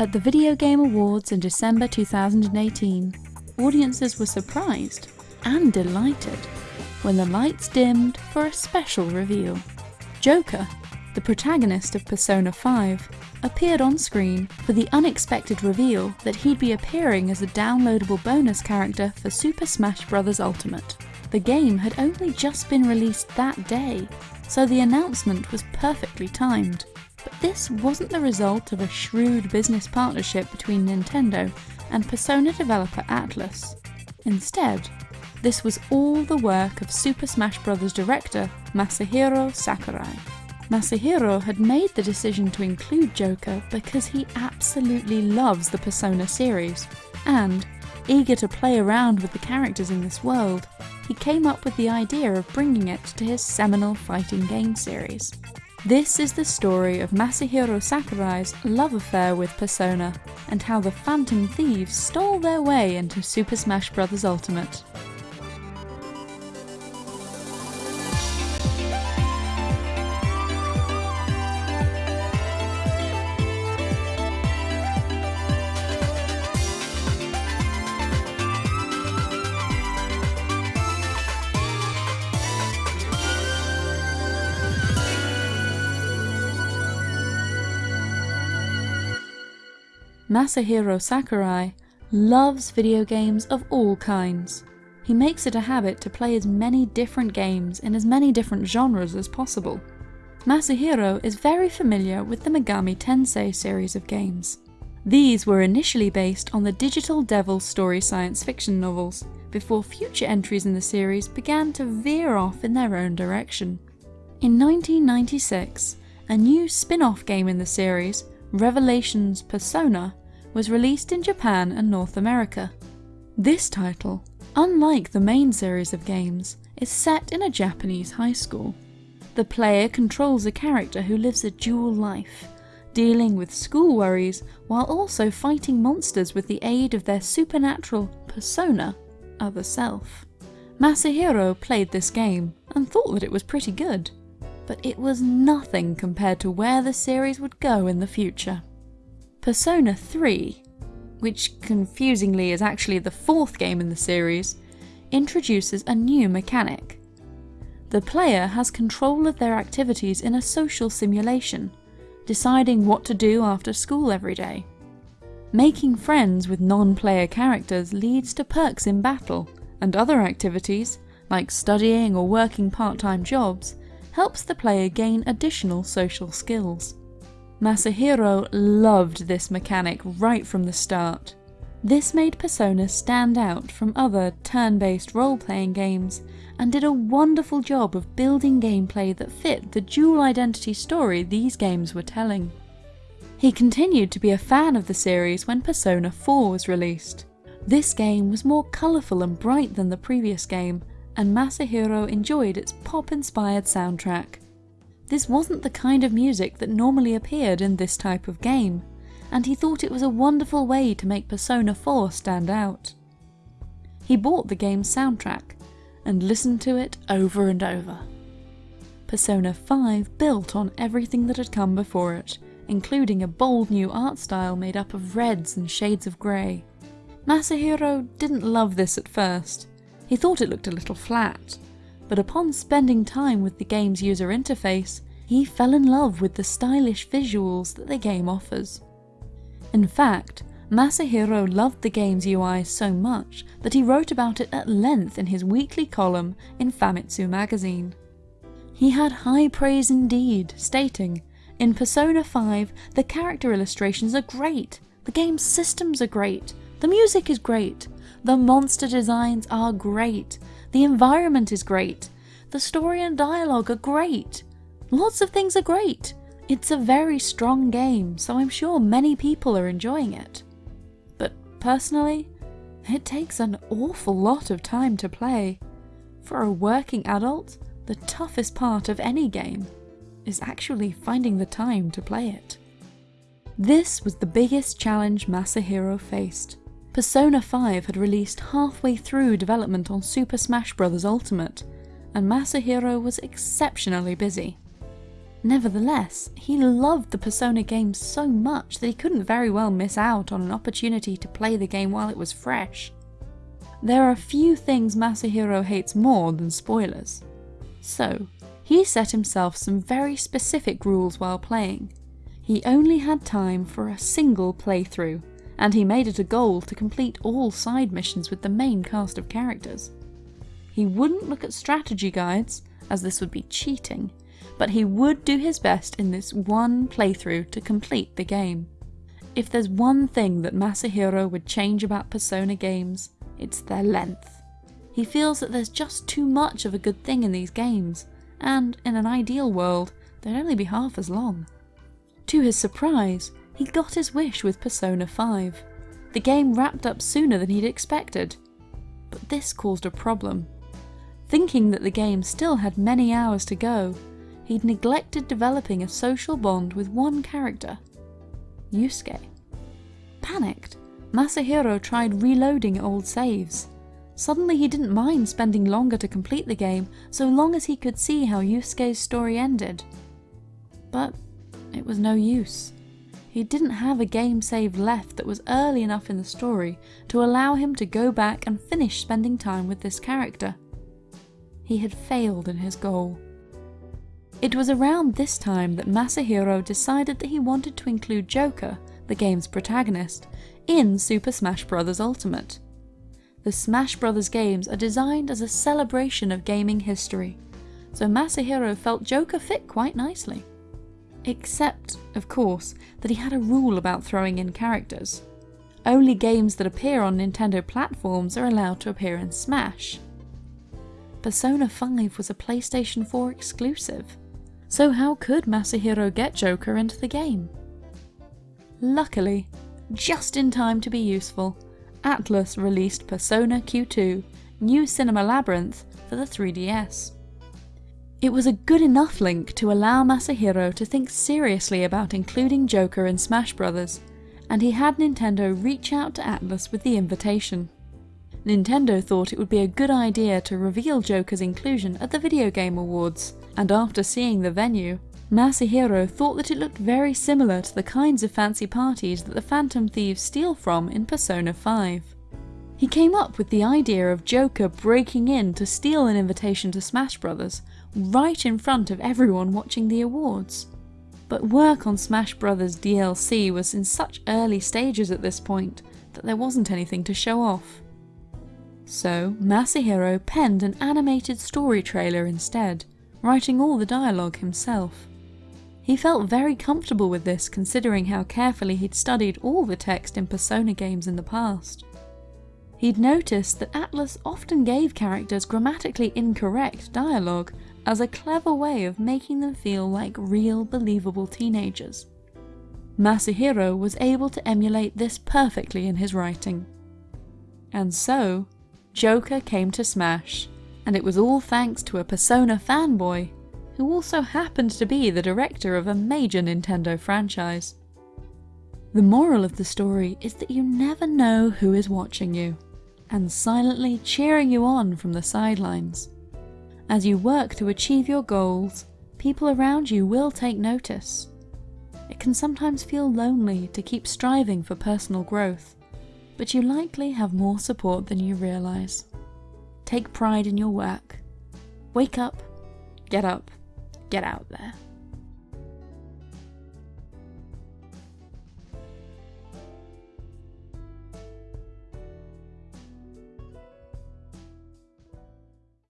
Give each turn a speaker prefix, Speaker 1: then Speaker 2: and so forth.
Speaker 1: At the Video Game Awards in December 2018, audiences were surprised and delighted when the lights dimmed for a special reveal. Joker, the protagonist of Persona 5, appeared on screen for the unexpected reveal that he'd be appearing as a downloadable bonus character for Super Smash Bros. Ultimate. The game had only just been released that day, so the announcement was perfectly timed. But this wasn't the result of a shrewd business partnership between Nintendo and Persona developer Atlus. Instead, this was all the work of Super Smash Bros. director Masahiro Sakurai. Masahiro had made the decision to include Joker because he absolutely loves the Persona series, and, eager to play around with the characters in this world, he came up with the idea of bringing it to his seminal fighting game series. This is the story of Masahiro Sakurai's love affair with Persona, and how the Phantom Thieves stole their way into Super Smash Bros. Ultimate. Masahiro Sakurai loves video games of all kinds. He makes it a habit to play as many different games in as many different genres as possible. Masahiro is very familiar with the Megami Tensei series of games. These were initially based on the Digital Devil story science fiction novels, before future entries in the series began to veer off in their own direction. In 1996, a new spin-off game in the series, Revelations Persona, was released in Japan and North America. This title, unlike the main series of games, is set in a Japanese high school. The player controls a character who lives a dual life, dealing with school worries while also fighting monsters with the aid of their supernatural persona, other self. Masahiro played this game and thought that it was pretty good, but it was nothing compared to where the series would go in the future. Persona 3, which confusingly is actually the fourth game in the series, introduces a new mechanic. The player has control of their activities in a social simulation, deciding what to do after school every day. Making friends with non-player characters leads to perks in battle, and other activities, like studying or working part-time jobs, helps the player gain additional social skills. Masahiro loved this mechanic right from the start. This made Persona stand out from other turn-based role-playing games, and did a wonderful job of building gameplay that fit the dual identity story these games were telling. He continued to be a fan of the series when Persona 4 was released. This game was more colourful and bright than the previous game, and Masahiro enjoyed its pop-inspired soundtrack. This wasn't the kind of music that normally appeared in this type of game, and he thought it was a wonderful way to make Persona 4 stand out. He bought the game's soundtrack, and listened to it over and over. Persona 5 built on everything that had come before it, including a bold new art style made up of reds and shades of grey. Masahiro didn't love this at first. He thought it looked a little flat, but upon spending time with the game's user interface, he fell in love with the stylish visuals that the game offers. In fact, Masahiro loved the game's UI so much that he wrote about it at length in his weekly column in Famitsu magazine. He had high praise indeed, stating, In Persona 5, the character illustrations are great, the game's systems are great, the music is great, the monster designs are great, the environment is great. The story and dialogue are great. Lots of things are great. It's a very strong game, so I'm sure many people are enjoying it. But personally, it takes an awful lot of time to play. For a working adult, the toughest part of any game is actually finding the time to play it. This was the biggest challenge Masahiro faced. Persona 5 had released halfway through development on Super Smash Bros. Ultimate, and Masahiro was exceptionally busy. Nevertheless, he loved the Persona games so much that he couldn't very well miss out on an opportunity to play the game while it was fresh. There are few things Masahiro hates more than spoilers. So, he set himself some very specific rules while playing. He only had time for a single playthrough, and he made it a goal to complete all side missions with the main cast of characters. He wouldn't look at strategy guides, as this would be cheating, but he would do his best in this one playthrough to complete the game. If there's one thing that Masahiro would change about Persona games, it's their length. He feels that there's just too much of a good thing in these games, and in an ideal world, they'd only be half as long. To his surprise, he got his wish with Persona 5. The game wrapped up sooner than he'd expected. But this caused a problem. Thinking that the game still had many hours to go, he'd neglected developing a social bond with one character, Yusuke. Panicked, Masahiro tried reloading old saves. Suddenly he didn't mind spending longer to complete the game so long as he could see how Yusuke's story ended. But it was no use. He didn't have a game save left that was early enough in the story to allow him to go back and finish spending time with this character. He had failed in his goal. It was around this time that Masahiro decided that he wanted to include Joker, the game's protagonist, in Super Smash Bros. Ultimate. The Smash Bros. games are designed as a celebration of gaming history, so Masahiro felt Joker fit quite nicely. Except, of course, that he had a rule about throwing in characters. Only games that appear on Nintendo platforms are allowed to appear in Smash. Persona 5 was a PlayStation 4 exclusive, so how could Masahiro get Joker into the game? Luckily, just in time to be useful, Atlus released Persona Q2 New Cinema Labyrinth for the 3DS. It was a good enough link to allow Masahiro to think seriously about including Joker in Smash Bros., and he had Nintendo reach out to Atlus with the invitation. Nintendo thought it would be a good idea to reveal Joker's inclusion at the Video Game Awards, and after seeing the venue, Masahiro thought that it looked very similar to the kinds of fancy parties that the Phantom Thieves steal from in Persona 5. He came up with the idea of Joker breaking in to steal an invitation to Smash Bros. Right in front of everyone watching the awards. But work on Smash Bros. DLC was in such early stages at this point that there wasn't anything to show off. So Masahiro penned an animated story trailer instead, writing all the dialogue himself. He felt very comfortable with this considering how carefully he'd studied all the text in Persona games in the past. He'd noticed that Atlus often gave characters grammatically incorrect dialogue as a clever way of making them feel like real believable teenagers. Masahiro was able to emulate this perfectly in his writing. And so, Joker came to Smash, and it was all thanks to a Persona fanboy, who also happened to be the director of a major Nintendo franchise. The moral of the story is that you never know who is watching you, and silently cheering you on from the sidelines. As you work to achieve your goals, people around you will take notice. It can sometimes feel lonely to keep striving for personal growth, but you likely have more support than you realise. Take pride in your work. Wake up, get up, get out there.